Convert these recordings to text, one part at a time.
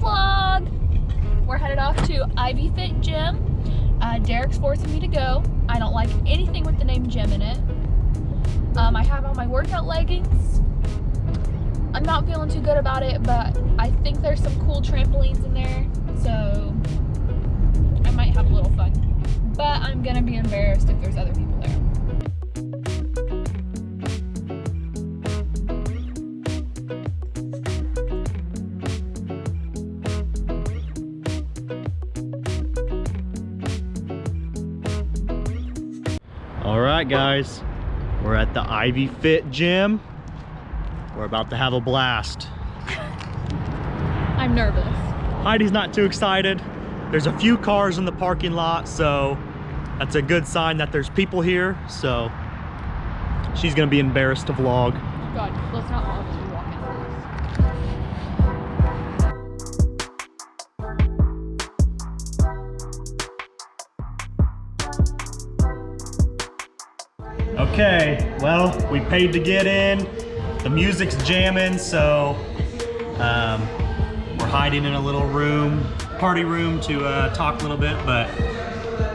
vlog. We're headed off to Ivy Fit Gym. Uh, Derek's forcing me to go. I don't like anything with the name gym in it. Um, I have on my workout leggings. I'm not feeling too good about it, but I think there's some cool trampolines in there, so I might have a little fun. But I'm gonna be embarrassed if there's other people there. All right, guys, we're at the Ivy Fit Gym. We're about to have a blast. I'm nervous. Heidi's not too excited. There's a few cars in the parking lot, so that's a good sign that there's people here. So she's gonna be embarrassed to vlog. God, let's not vlog Okay, well, we paid to get in. The music's jamming, so um, we're hiding in a little room, party room to uh, talk a little bit, but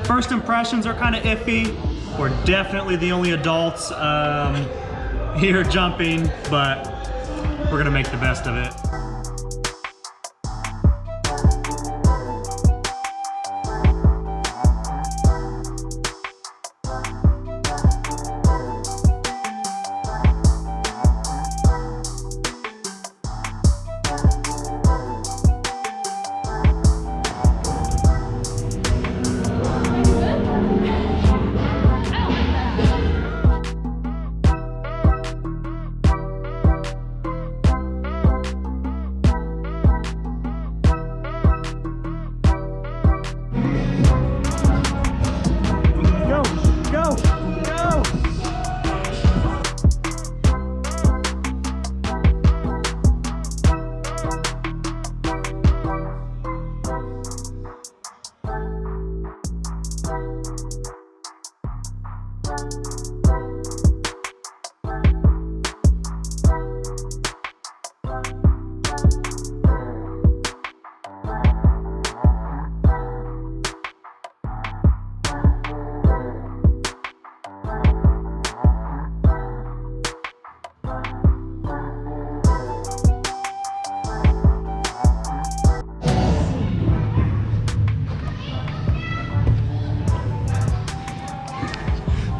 first impressions are kind of iffy. We're definitely the only adults um, here jumping, but we're gonna make the best of it.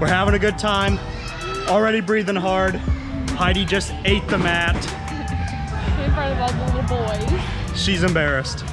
We're having a good time. Already breathing hard. Heidi just ate the mat. In front of all the little boys. She's embarrassed.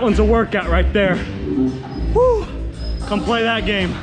That one's a workout right there. Woo! Come play that game.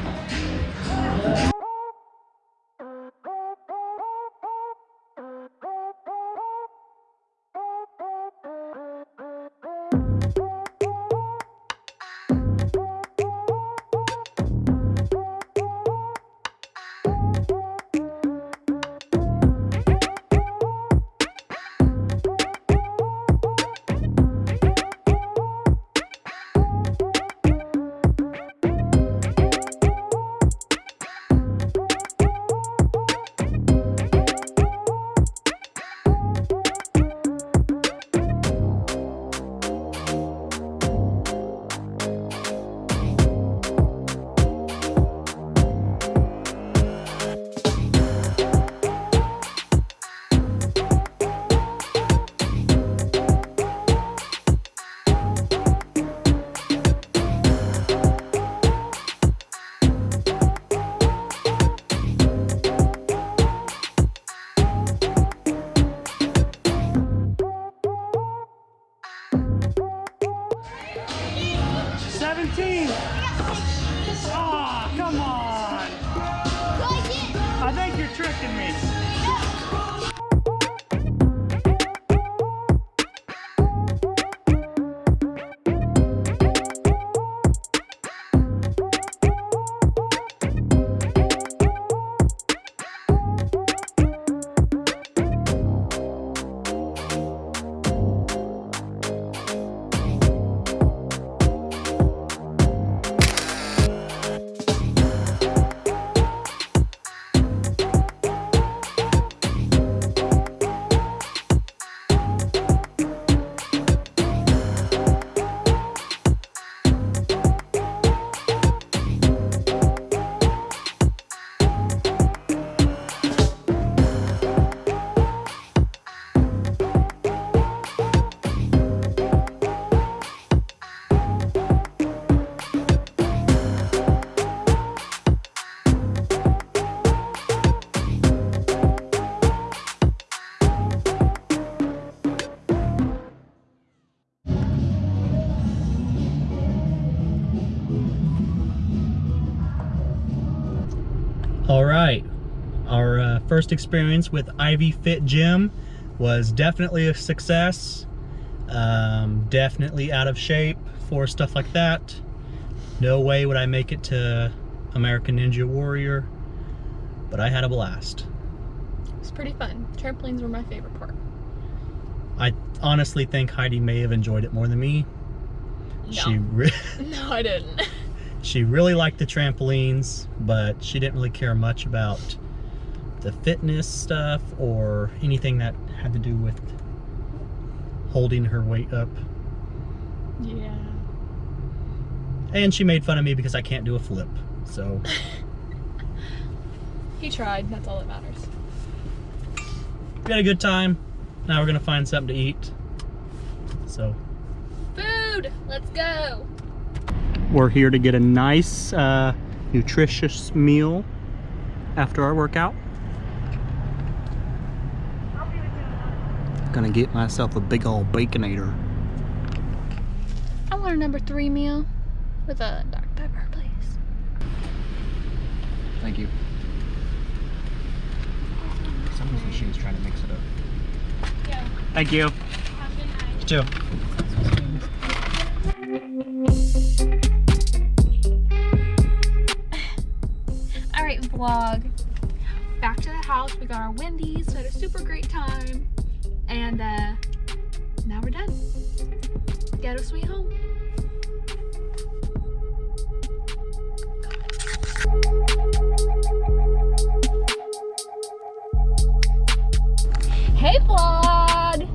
First experience with Ivy Fit Gym was definitely a success. Um, definitely out of shape for stuff like that. No way would I make it to American Ninja Warrior, but I had a blast. It was pretty fun. Trampolines were my favorite part. I honestly think Heidi may have enjoyed it more than me. No. She No, I didn't. she really liked the trampolines, but she didn't really care much about the fitness stuff or anything that had to do with holding her weight up. Yeah. And she made fun of me because I can't do a flip. So He tried. That's all that matters. we had a good time. Now we're gonna find something to eat. So Food! Let's go! we're here to get a nice, uh, nutritious meal after our workout. Gonna get myself a big old baconator. I want a number three meal with a Dr Pepper, please. Thank you. Someone's machine's trying to mix it up. Yeah. Thank you. Have a good night. You. Alright, vlog. Back to the house. We got our Wendy's. We had a super great time. And uh, now we're done. Ghetto sweet home. Hey vlog!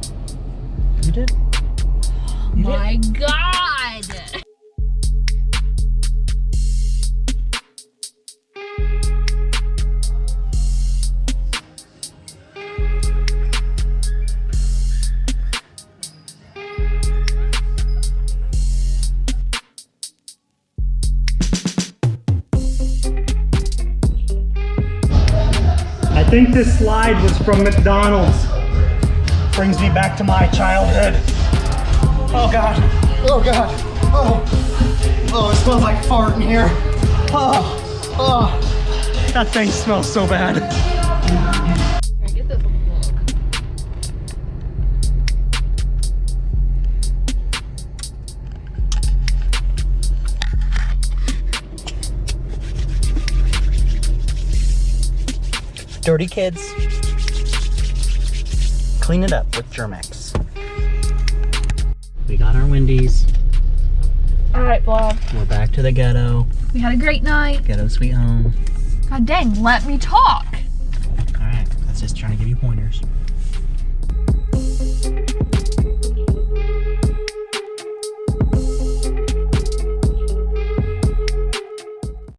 You did? You did? My god! Think this slide was from McDonald's. Brings me back to my childhood. Oh God. Oh God. Oh. Oh, it smells like fart in here. Oh. Oh. That thing smells so bad. Dirty kids. Clean it up with Germ-X. We got our Wendy's. Alright, vlog. We're back to the ghetto. We had a great night. Ghetto sweet home. God dang, let me talk. All right, that's just trying to give you pointers.